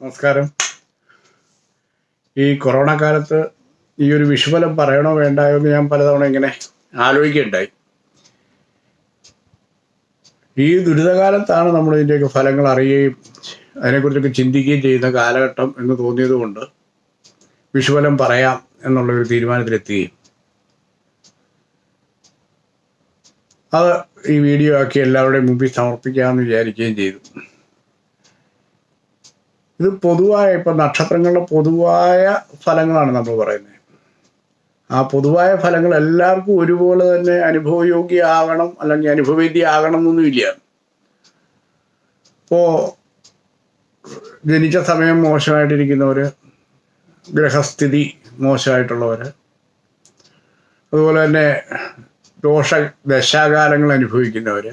നമസ്കാരം. ഈ കൊറോണ കാലത്ത് ഈ ഒരു വിഷുഫലം പറയണോ വേണ്ടായോ എന്ന് ഞാൻ പലതവണ ഇങ്ങനെ ആലോചിക്കുകയുണ്ടായി. ഈ ദുരിതകാലത്താണ് നമ്മൾ ഇതിന്റെയൊക്കെ ഫലങ്ങൾ അറിയുകയും അതിനെക്കുറിച്ചൊക്കെ ചിന്തിക്കുകയും ചെയ്യുന്ന കാലഘട്ടം എന്ന് തോന്നിയതുകൊണ്ട് വിഷുഫലം പറയാം എന്നുള്ളൊരു തീരുമാനത്തിലെത്തുകയും. അത് ഈ വീഡിയോ ആക്കി എല്ലാവരുടെയും മുമ്പിൽ സമർപ്പിക്കാമെന്ന് വിചാരിക്കുകയും ചെയ്തു. ഇത് പൊതുവായ ഇപ്പം നക്ഷത്രങ്ങളുടെ പൊതുവായ ഫലങ്ങളാണ് നമ്മൾ പറയുന്നത്. ആ പൊതുവായ ഫലങ്ങൾ എല്ലാവർക്കും ഒരുപോലെ തന്നെ അനുഭവയോഗ്യമാകണം അല്ലെങ്കിൽ അനുഭവേദ്യമാകണം എന്നൊന്നുമില്ല ഇപ്പോൾ ജനിച്ച സമയം മോശമായിട്ടിരിക്കുന്നവർ ഗ്രഹസ്ഥിതി മോശമായിട്ടുള്ളവർ അതുപോലെ തന്നെ ദോഷ ദശാകാലങ്ങൾ അനുഭവിക്കുന്നവർ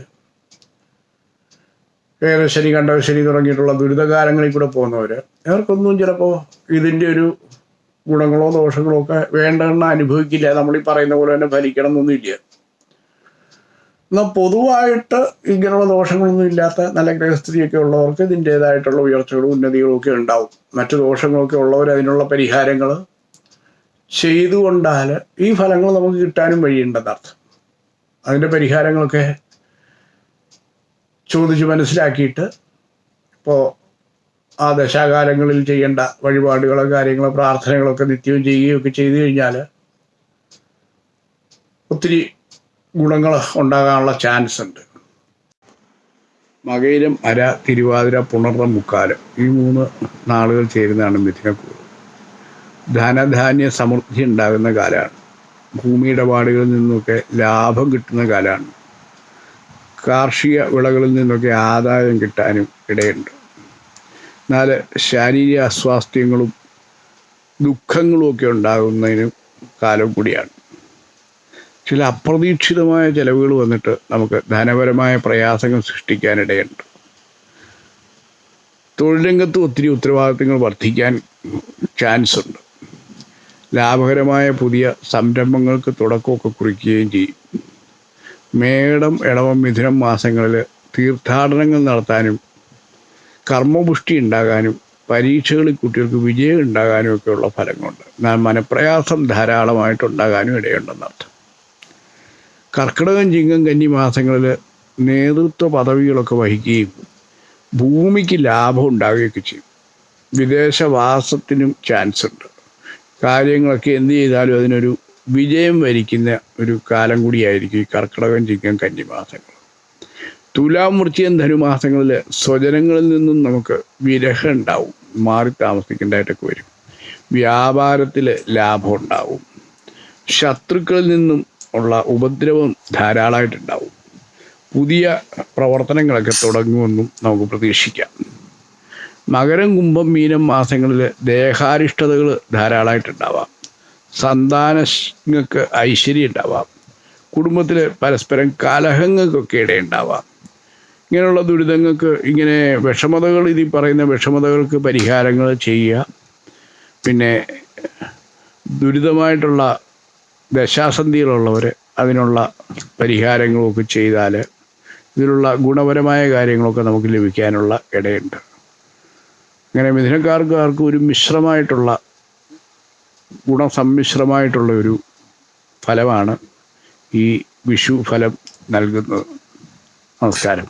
കണ്ട ശനി തുടങ്ങിയിട്ടുള്ള ദുരിതകാലങ്ങളിൽ കൂടെ പോകുന്നവർ അവർക്കൊന്നും ചിലപ്പോൾ ഇതിന്റെ ഒരു ഗുണങ്ങളോ ദോഷങ്ങളോ ഒക്കെ വേണ്ടെന്ന് അനുഭവിക്കില്ല. നമ്മൾ ഈ പറയുന്ന പോലെ തന്നെ ഫലിക്കണം എന്നൊന്നുമില്ല എന്നാൽ പൊതുവായിട്ട് ഇങ്ങനെയുള്ള ദോഷങ്ങളൊന്നും ഇല്ലാത്ത നല്ല ഗ്രഹസ്ഥിതിയൊക്കെ ഉള്ളവർക്ക് ഇതിന്റേതായിട്ടുള്ള ഉയർച്ചകളും ഉന്നതികളും ഒക്കെ ഉണ്ടാവും. മറ്റു ദോഷങ്ങളൊക്കെ ഉള്ളവർ അതിനുള്ള പരിഹാരങ്ങൾ ചെയ്തുകൊണ്ടാൽ ഈ ഫലങ്ങൾ നമുക്ക് കിട്ടാനും വഴിയുണ്ടെന്നർത്ഥം. അതിന്റെ പരിഹാരങ്ങളൊക്കെ ചോദിച്ച് മനസ്സിലാക്കിയിട്ട് ഇപ്പോൾ ആ ദശാകാലങ്ങളിൽ ചെയ്യേണ്ട വഴിപാടുകളോ കാര്യങ്ങളോ പ്രാർത്ഥനകളൊക്കെ നിത്യവും ചെയ്യുകയൊക്കെ ചെയ്തു കഴിഞ്ഞാൽ ഒത്തിരി ഗുണങ്ങൾ ഉണ്ടാകാനുള്ള ചാൻസ് ഉണ്ട്. മകയിലും അര തിരുവാതിര പുണർന്ന മുക്കാലം ഈ മൂന്ന് നാളുകൾ ചേരുന്നതാണ് മിഥുനക്കൂറ് ധനധാന്യ സമൃദ്ധി ഉണ്ടാകുന്ന കാലമാണ്. ഭൂമി ഇടപാടുകളിൽ നിന്നൊക്കെ ലാഭം കിട്ടുന്ന കാലമാണ്. കാർഷിക വിളകളിൽ നിന്നൊക്കെ ആദായം കിട്ടാനും ഇടയുണ്ട്. എന്നാൽ ശാരീരിക അസ്വാസ്ഥ്യങ്ങളും ദുഃഖങ്ങളും ഒക്കെ ഉണ്ടാകുന്നതിനും കാലം കൂടിയാണ്. ചില അപ്രതീക്ഷിതമായ ചിലവുകൾ വന്നിട്ട് നമുക്ക് ധനപരമായ പ്രയാസങ്ങൾ സൃഷ്ടിക്കാനിടയുണ്ട് തൊഴിൽ രംഗത്ത് ഒത്തിരി ഉത്തരവാദിത്തങ്ങൾ വർദ്ധിക്കാൻ ചാൻസ് ഉണ്ട്. ലാഭകരമായ പുതിയ സംരംഭങ്ങൾക്ക് തുടക്കമൊക്കെ കുറിക്കുകയും ചെയ്യും. മേടം ഇടവം മിഥുനം മാസങ്ങളിൽ തീർത്ഥാടനങ്ങൾ നടത്താനും കർമ്മപുഷ്ടി ഉണ്ടാകാനും പരീക്ഷകളിൽ കുട്ടികൾക്ക് വിജയം ഉണ്ടാകാനും ഒക്കെയുള്ള ഫലങ്ങളുണ്ട്. എന്നാൽ മനപ്രയാസം ധാരാളമായിട്ടുണ്ടാകാനും ഇടയുണ്ടെന്നർത്ഥം കർക്കിടകം ചിങ്ങം കന്നി മാസങ്ങളിൽ നേതൃത്വ പദവികളൊക്കെ വഹിക്കുകയും ഭൂമിക്ക് ലാഭം ഉണ്ടാവുകയൊക്കെ ചെയ്യും. വിദേശവാസത്തിനും ചാൻസ് ഉണ്ട് കാര്യങ്ങളൊക്കെ എന്ത് ചെയ്താലും അതിനൊരു വിജയം വരിക്കുന്ന ഒരു കാലം കൂടിയായിരിക്കും ഈ കർക്കിടകം ചിങ്ങം കന്നിമാസങ്ങൾ. തുലാം വൃശ്ചികം ധനുമാസങ്ങളിൽ സ്വജനങ്ങളിൽ നിന്നും നമുക്ക് വിരഹം ഉണ്ടാവും. മാറി താമസിക്കേണ്ടതായിട്ടൊക്കെ വരും. വ്യാപാരത്തിൽ ലാഭം ഉണ്ടാവും. ശത്രുക്കളിൽ നിന്നും ഉള്ള ഉപദ്രവം ധാരാളമായിട്ടുണ്ടാവും. പുതിയ പ്രവർത്തനങ്ങളൊക്കെ തുടങ്ങുമെന്നും നമുക്ക് പ്രതീക്ഷിക്കാം. മകരം കുംഭം മീനം മാസങ്ങളിൽ ദേഹാരിഷ്ടതകൾ ധാരാളമായിട്ടുണ്ടാവാം. സന്താനങ്ങൾക്ക് ഐശ്വര്യം ഉണ്ടാവാം. കുടുംബത്തിൽ പരസ്പരം കലഹങ്ങൾക്കൊക്കെ ഇടയുണ്ടാവാം ഇങ്ങനെയുള്ള ദുരിതങ്ങൾക്ക് ഇങ്ങനെ വിഷമതകൾ ഇതിൽ പറയുന്ന വിഷമതകൾക്ക് പരിഹാരങ്ങൾ ചെയ്യുക. പിന്നെ ദുരിതമായിട്ടുള്ള ദശാസന്ധികളുള്ളവർ അതിനുള്ള പരിഹാരങ്ങളൊക്കെ ചെയ്താൽ ഇതിലുള്ള ഗുണപരമായ കാര്യങ്ങളൊക്കെ നമുക്ക് ലഭിക്കാനുള്ള ഇടയുണ്ട്. അങ്ങനെ മിഥുനക്കാർക്ക് ആർക്കും ഒരു മിശ്രമായിട്ടുള്ള ഗുണസമ്മിശ്രമായിട്ടുള്ള ഒരു ഫലമാണ് ഈ വിഷു ഫലം നൽകുന്നത്. നമസ്കാരം.